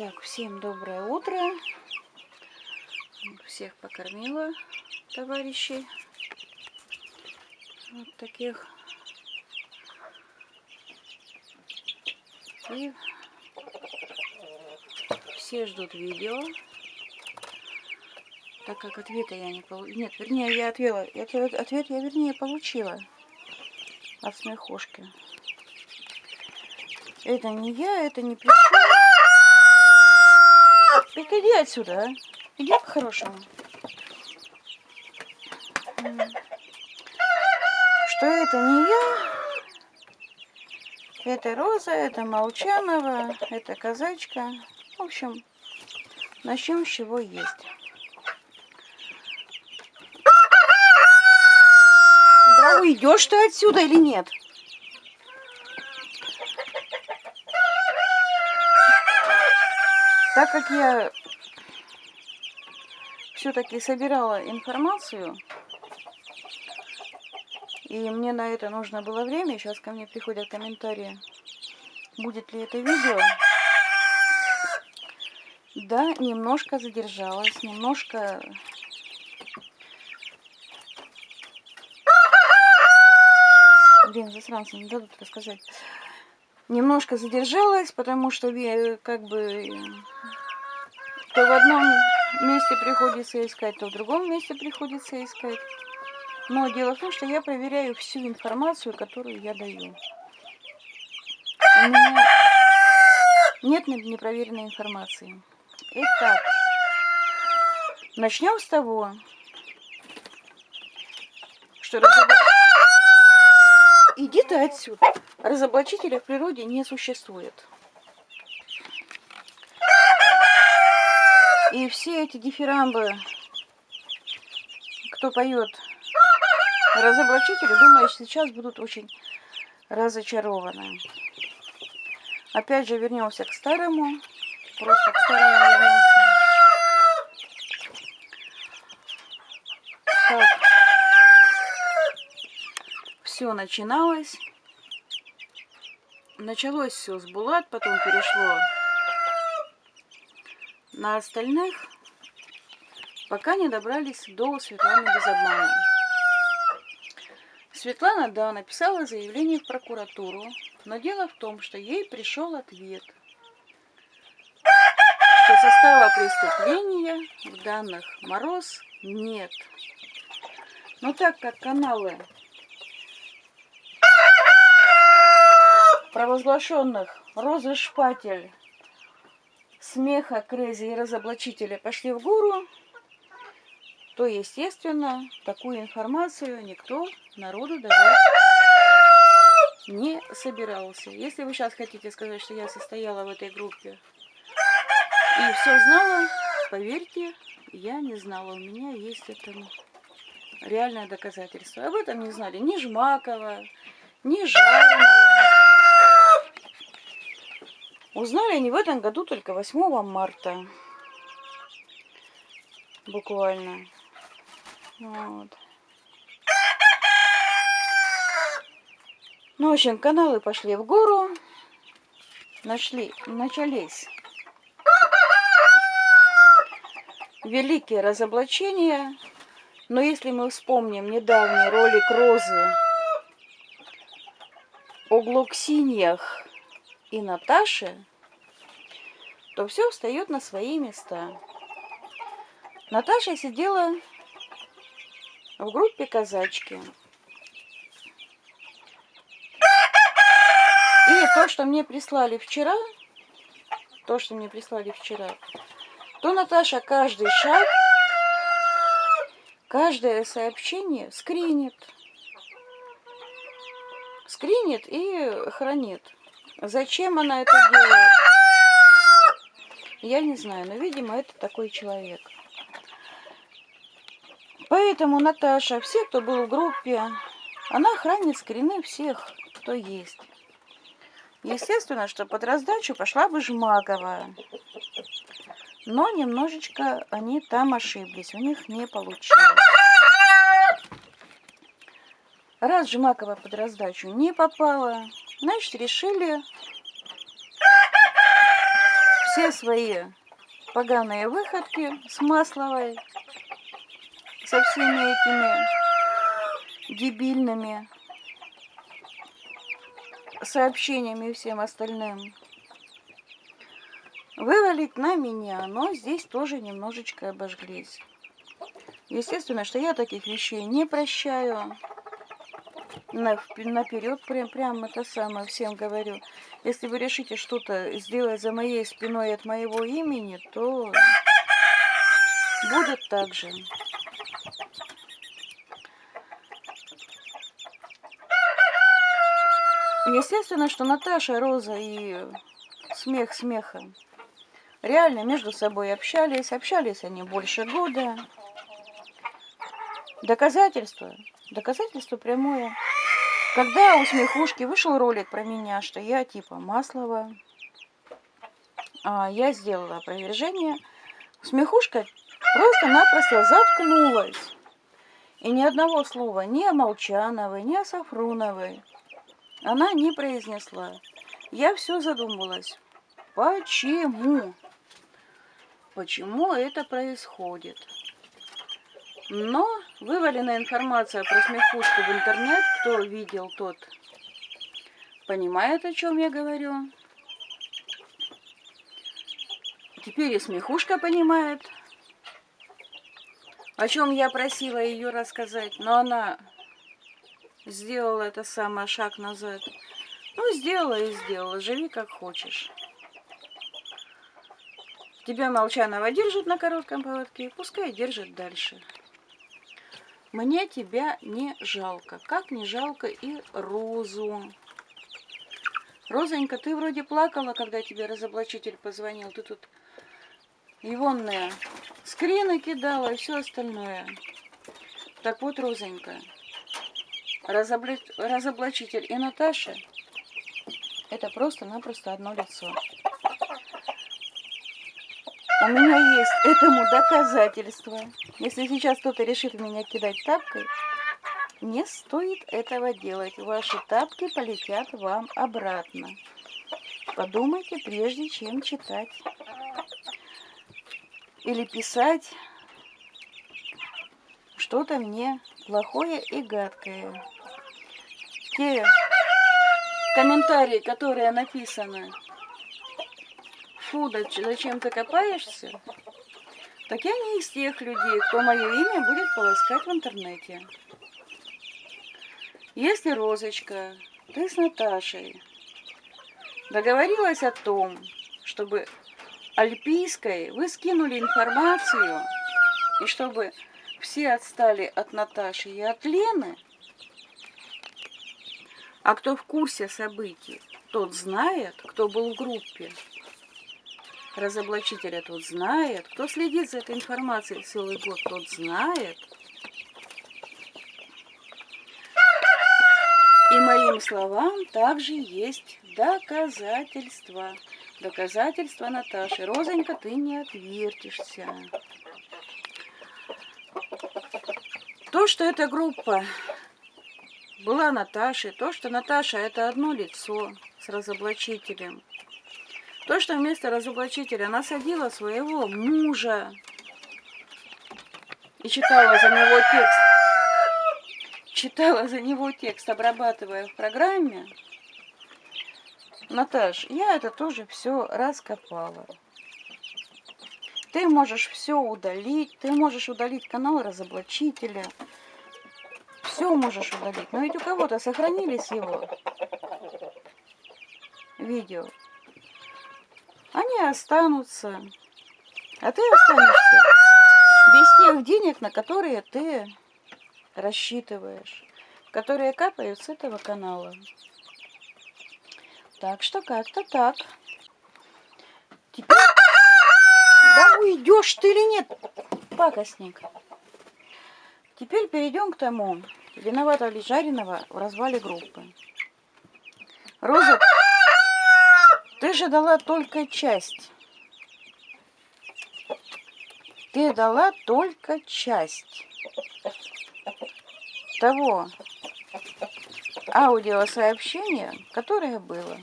Так, всем доброе утро. Всех покормила товарищей. Вот таких. И все ждут видео. Так как ответа я не получила. Нет, вернее, я отвела. Ответ, ответ я, вернее, получила от смехушки. Это не я, это не причем. Так иди отсюда, а. Иди по-хорошему. Что это не я, это Роза, это Молчанова, это Казачка. В общем, начнем с чего есть. Да уйдешь ты отсюда или нет? Так как я все-таки собирала информацию, и мне на это нужно было время, сейчас ко мне приходят комментарии, будет ли это видео. Да, немножко задержалась, немножко... Блин, засранцы, не дадут рассказать немножко задержалась, потому что как бы то в одном месте приходится искать, то в другом месте приходится искать. Но дело в том, что я проверяю всю информацию, которую я даю. У меня нет непроверенной информации. Итак, начнем с того, что разобрать... Иди ты отсюда. Разоблачителя в природе не существует. И все эти дифирамбы, кто поет разоблачители, думаю, сейчас будут очень разочарованы. Опять же вернемся к старому. Просто к старому вернемся. Так. Все начиналось началось все с Булат, потом перешло на остальных, пока не добрались до Светланы без обмана. Светлана, да, написала заявление в прокуратуру, но дело в том, что ей пришел ответ, что состава преступления в данных Мороз нет. Но так как каналы провозглашенных Розы Шпатель, Смеха, Крези и Разоблачителя пошли в гору, то, естественно, такую информацию никто народу давать не собирался. Если вы сейчас хотите сказать, что я состояла в этой группе и все знала, поверьте, я не знала. У меня есть этому реальное доказательство. Об этом не знали ни Жмакова, ни Жарного. Узнали они в этом году только 8 марта. Буквально. Вот. Ну, в общем, каналы пошли в гору. Нашли, начались великие разоблачения. Но если мы вспомним недавний ролик Розы о глоксиньях и Наташи, то все встает на свои места. Наташа сидела в группе казачки. И то, что мне прислали вчера, то, что мне прислали вчера, то Наташа каждый шаг, каждое сообщение скринит. Скринит и хранит. Зачем она это делает? Я не знаю, но, видимо, это такой человек. Поэтому Наташа, все, кто был в группе, она хранит скрины всех, кто есть. Естественно, что под раздачу пошла бы Жмакова. Но немножечко они там ошиблись, у них не получилось. Раз Жмакова под раздачу не попала, Значит, решили все свои поганые выходки с Масловой, со всеми этими дебильными сообщениями и всем остальным, вывалить на меня, но здесь тоже немножечко обожглись. Естественно, что я таких вещей не прощаю. Наперед прям, прям это самое всем говорю. Если вы решите что-то сделать за моей спиной от моего имени, то будет так же. Естественно, что Наташа, Роза и смех смеха реально между собой общались. Общались они больше года. Доказательство, доказательство прямое. Когда у Смехушки вышел ролик про меня, что я типа Маслова, а я сделала опровержение, Смехушка просто-напросто заткнулась. И ни одного слова ни о Молчановой, ни о Сафруновой она не произнесла. Я все задумалась. Почему? Почему это происходит? Но вывалена информация про смехушку в интернет. Кто видел, тот понимает, о чем я говорю. Теперь и смехушка понимает, о чем я просила ее рассказать. Но она сделала это самое шаг назад. Ну, сделала и сделала. Живи как хочешь. Тебя Молчанова держит на коротком поводке, пускай держит дальше. Мне тебя не жалко, как не жалко и Розу. Розонька, ты вроде плакала, когда тебе разоблачитель позвонил. Ты тут егонные скрины кидала и все остальное. Так вот, Розонька, разобла... разоблачитель и Наташа – это просто-напросто одно лицо. У меня есть этому доказательство. Если сейчас кто-то решит меня кидать тапкой, не стоит этого делать. Ваши тапки полетят вам обратно. Подумайте, прежде чем читать. Или писать что-то мне плохое и гадкое. Те комментарии, которые написаны фу, да зачем ты копаешься? Так я не из тех людей, кто мое имя будет полоскать в интернете. Если Розочка, ты с Наташей договорилась о том, чтобы Альпийской вы скинули информацию, и чтобы все отстали от Наташи и от Лены, а кто в курсе событий, тот знает, кто был в группе, разоблачителя тот знает, кто следит за этой информацией целый год, тот знает. И моим словам также есть доказательства. Доказательства Наташи. Розонька, ты не отвертишься. То, что эта группа была Наташей, то, что Наташа это одно лицо с разоблачителем, то, что вместо разоблачителя насадила своего мужа и читала за него текст, читала за него текст, обрабатывая в программе, Наташ, я это тоже все раскопала. Ты можешь все удалить, ты можешь удалить канал разоблачителя, все можешь удалить. Но ведь у кого-то сохранились его видео они останутся. А ты останешься без тех денег, на которые ты рассчитываешь, которые капают с этого канала. Так что как-то так. Теперь... Да уйдешь ты или нет, пакостник? Теперь перейдем к тому, виновата ли Жареного в развале группы. Роза ты же дала только часть. Ты дала только часть того аудиосообщения, которое было.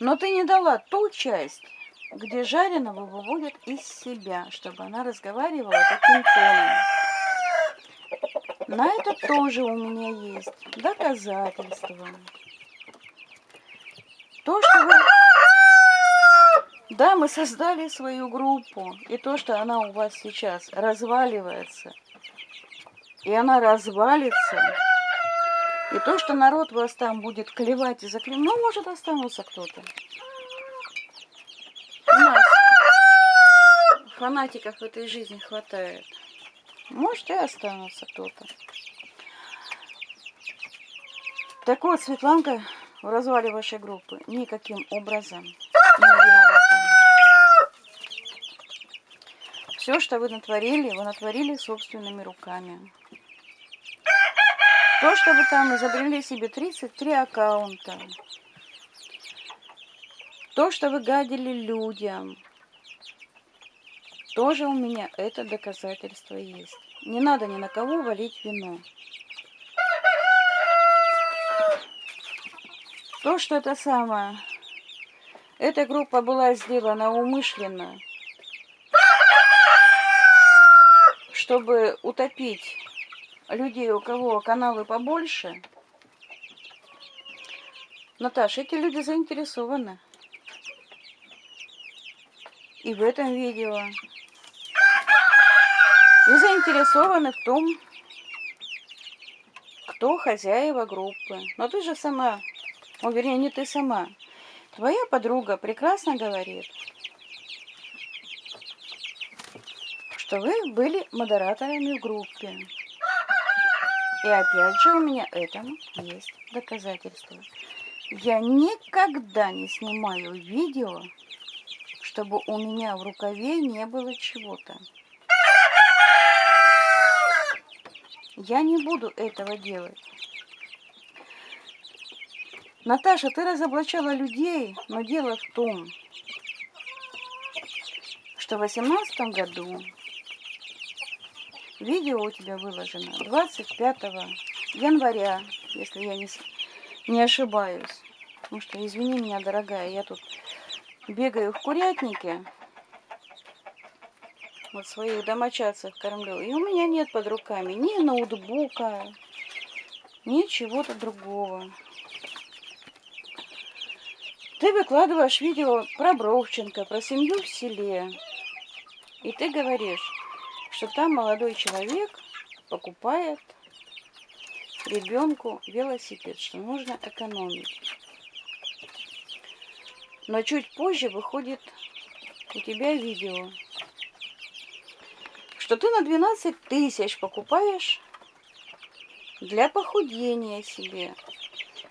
Но ты не дала ту часть, где жареного выводят из себя, чтобы она разговаривала таким тоном. На это тоже у меня есть доказательства. То, что вы... Да, мы создали свою группу, и то, что она у вас сейчас разваливается, и она развалится, и то, что народ вас там будет клевать и заклевать, ну, может, останутся кто-то. У нас фанатиков в этой жизни хватает. Может, и останутся кто-то. Так вот, Светланка в развале вашей группы никаким образом не. Все, что вы натворили, вы натворили собственными руками. То, что вы там изобрели себе 33 аккаунта, то, что вы гадили людям, тоже у меня это доказательство есть. Не надо ни на кого валить вину. То, что это самое, эта группа была сделана умышленно, чтобы утопить людей, у кого каналы побольше. Наташа, эти люди заинтересованы. И в этом видео. И заинтересованы в том, кто хозяева группы. Но ты же сама, о, вернее, не ты сама. Твоя подруга прекрасно говорит, что вы были модераторами в группе. И опять же у меня этому есть доказательства. Я никогда не снимаю видео, чтобы у меня в рукаве не было чего-то. Я не буду этого делать. Наташа, ты разоблачала людей, но дело в том, что в 2018 году Видео у тебя выложено 25 января, если я не, не ошибаюсь. Потому что, извини меня, дорогая, я тут бегаю в курятнике. Вот своих домочадцев кормлю. И у меня нет под руками ни ноутбука, ни чего-то другого. Ты выкладываешь видео про Бровченко, про семью в селе. И ты говоришь, что там молодой человек покупает ребенку велосипед, что нужно экономить. Но чуть позже выходит у тебя видео, что ты на 12 тысяч покупаешь для похудения себе.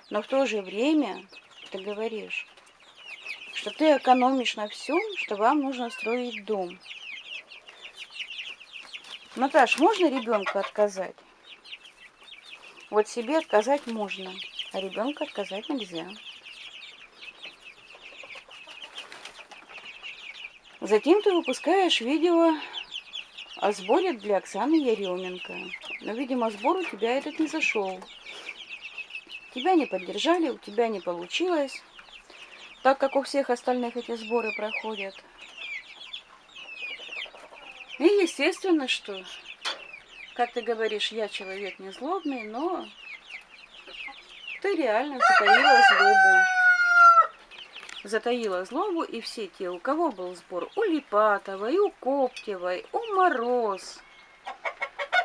Но в то же время ты говоришь, что ты экономишь на всем, что вам нужно строить дом. Наташ, можно ребенку отказать? Вот себе отказать можно, а ребенку отказать нельзя. Затем ты выпускаешь видео о сборе для Оксаны Еременко. Но, видимо, сбор у тебя этот не зашел. Тебя не поддержали, у тебя не получилось, так как у всех остальных эти сборы проходят. И естественно, что, как ты говоришь, я человек не злобный, но ты реально затаила злобу. Затаила злобу, и все те, у кого был сбор, у Липатовой, у Коптевой, у Мороз,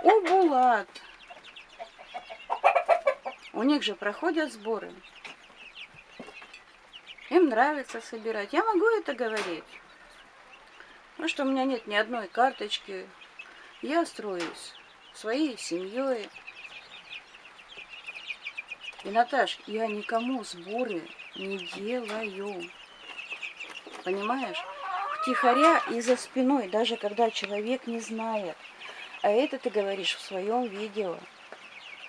у Булат, у них же проходят сборы. Им нравится собирать. Я могу это говорить. Ну что у меня нет ни одной карточки. Я строюсь своей семьей. И, Наташ, я никому сборы не делаю. Понимаешь? Втихаря и за спиной, даже когда человек не знает. А это ты говоришь в своем видео.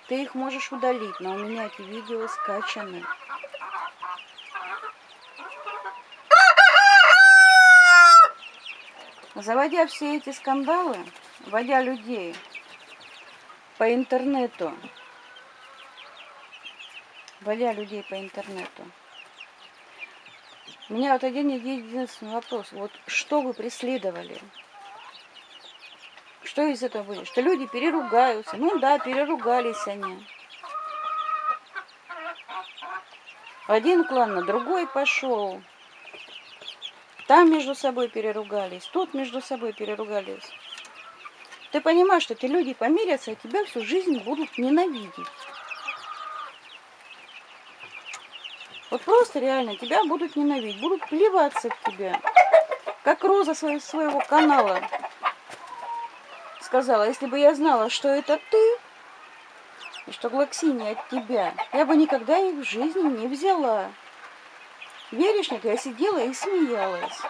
Ты их можешь удалить, но у меня эти видео скачаны. Заводя все эти скандалы, вводя людей по интернету, вводя людей по интернету, У меня вот один единственный вопрос. Вот что вы преследовали? Что из этого будет? Что люди переругаются. Ну да, переругались они. Один клан на другой пошел. Там между собой переругались, тут между собой переругались. Ты понимаешь, что эти люди помирятся, и тебя всю жизнь будут ненавидеть. Вот просто реально тебя будут ненавидеть, будут плеваться в тебя. Как Роза своего канала сказала, если бы я знала, что это ты, и что Глоксини от тебя, я бы никогда их в жизни не взяла. Веришь, нет, я сидела и смеялась.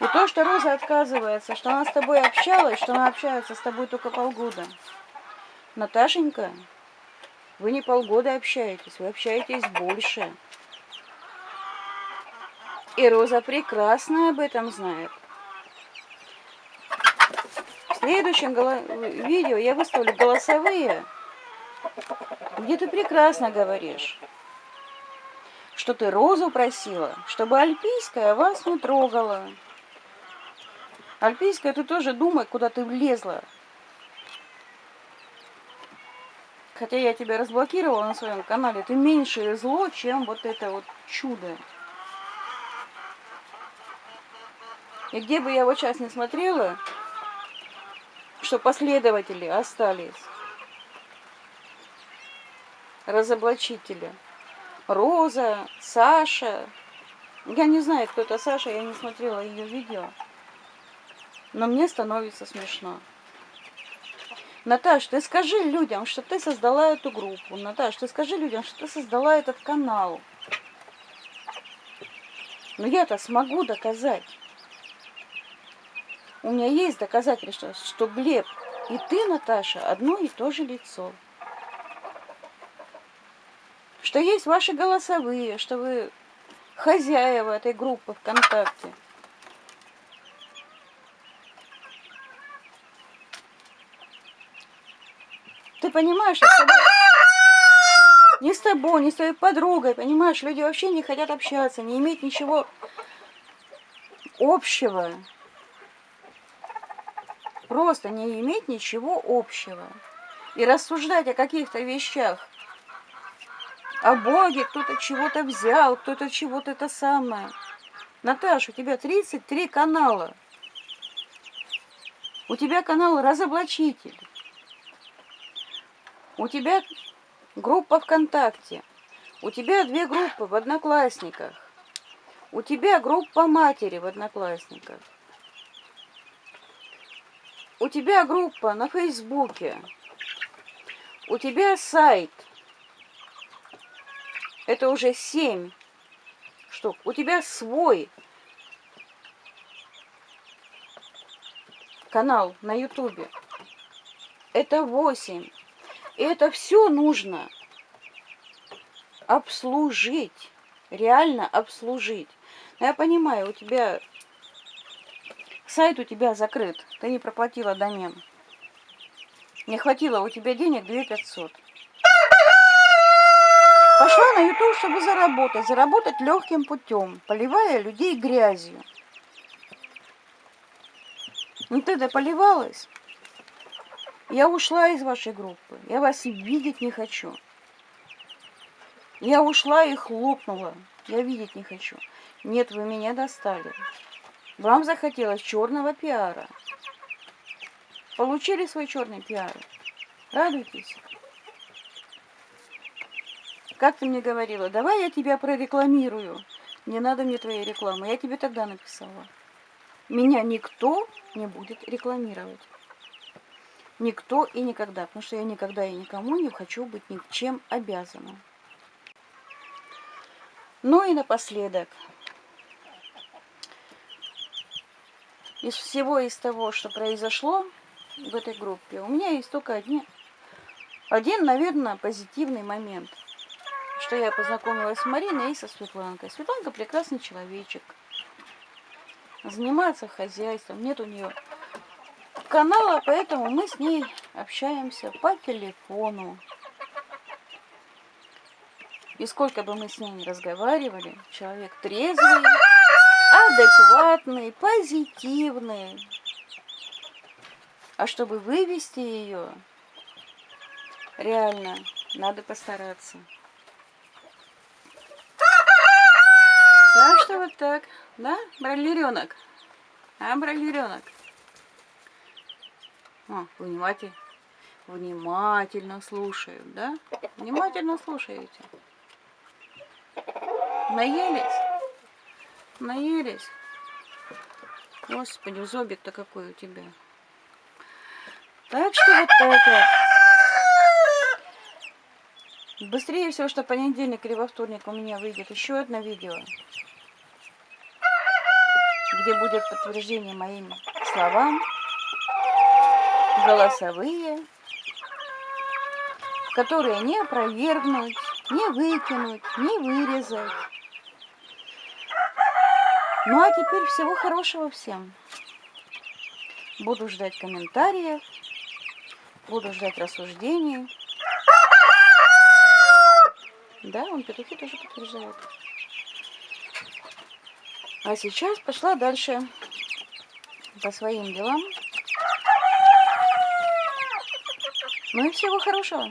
И то, что Роза отказывается, что она с тобой общалась, что она общается с тобой только полгода. Наташенька, вы не полгода общаетесь, вы общаетесь больше. И Роза прекрасно об этом знает. В следующем видео я выставлю голосовые, где ты прекрасно говоришь, что ты Розу просила, чтобы Альпийская вас не трогала. Альпийская, ты тоже думай, куда ты влезла. Хотя я тебя разблокировала на своем канале, ты меньшее зло, чем вот это вот чудо. И где бы я вот сейчас не смотрела, что последователи остались, разоблачители. Роза, Саша. Я не знаю, кто это Саша, я не смотрела ее видео. Но мне становится смешно. Наташ, ты скажи людям, что ты создала эту группу. Наташ, ты скажи людям, что ты создала этот канал. Но я-то смогу доказать. У меня есть доказательства, что Глеб и ты, Наташа, одно и то же лицо. Что есть ваши голосовые, что вы хозяева этой группы ВКонтакте. Ты понимаешь, что с тобой... Не с тобой, не с твоей подругой, понимаешь? Люди вообще не хотят общаться, не иметь ничего общего. Просто не иметь ничего общего. И рассуждать о каких-то вещах. О Боге, кто-то чего-то взял, кто-то чего-то это самое. Наташа, у тебя 33 канала. У тебя канал разоблачитель. У тебя группа ВКонтакте. У тебя две группы в Одноклассниках. У тебя группа матери в Одноклассниках. У тебя группа на Фейсбуке. У тебя сайт. Это уже семь штук. У тебя свой канал на Ютубе. Это восемь. И это все нужно обслужить, реально обслужить. Но я понимаю, у тебя сайт у тебя закрыт, ты не проплатила домен. Не хватило у тебя денег 2500. Пошла на YouTube, чтобы заработать. Заработать легким путем, поливая людей грязью. Ну ты поливалась. Я ушла из вашей группы. Я вас видеть не хочу. Я ушла и хлопнула. Я видеть не хочу. Нет, вы меня достали. Вам захотелось черного пиара. Получили свой черный пиар. Радуйтесь. Как ты мне говорила, давай я тебя прорекламирую. Не надо мне твоей рекламы. Я тебе тогда написала. Меня никто не будет рекламировать. Никто и никогда, потому что я никогда и никому не хочу быть ни чем обязанным. Ну и напоследок. Из всего из того, что произошло в этой группе, у меня есть только один, один, наверное, позитивный момент. Что я познакомилась с Мариной и со Светланкой. Светланка прекрасный человечек. Занимается хозяйством. Нет у нее канала, поэтому мы с ней общаемся по телефону. И сколько бы мы с ней не разговаривали, человек трезвый, адекватный, позитивный. А чтобы вывести ее, реально, надо постараться. Так что вот так, да, бройлеренок? А, бройлеренок? О, внимательно, внимательно слушают, да? Внимательно слушаете. Наелись? Наелись? Господи, зобик-то какой у тебя. Так что вот так вот. Быстрее всего, что понедельник или во вторник у меня выйдет еще одно видео, где будет подтверждение моим словам, голосовые, которые не опровергнуть, не выкинуть, не вырезать. Ну а теперь всего хорошего всем. Буду ждать комментариев, буду ждать рассуждений. Да, он петухи тоже подтверждает. А сейчас пошла дальше по своим делам. Ну и всего хорошего.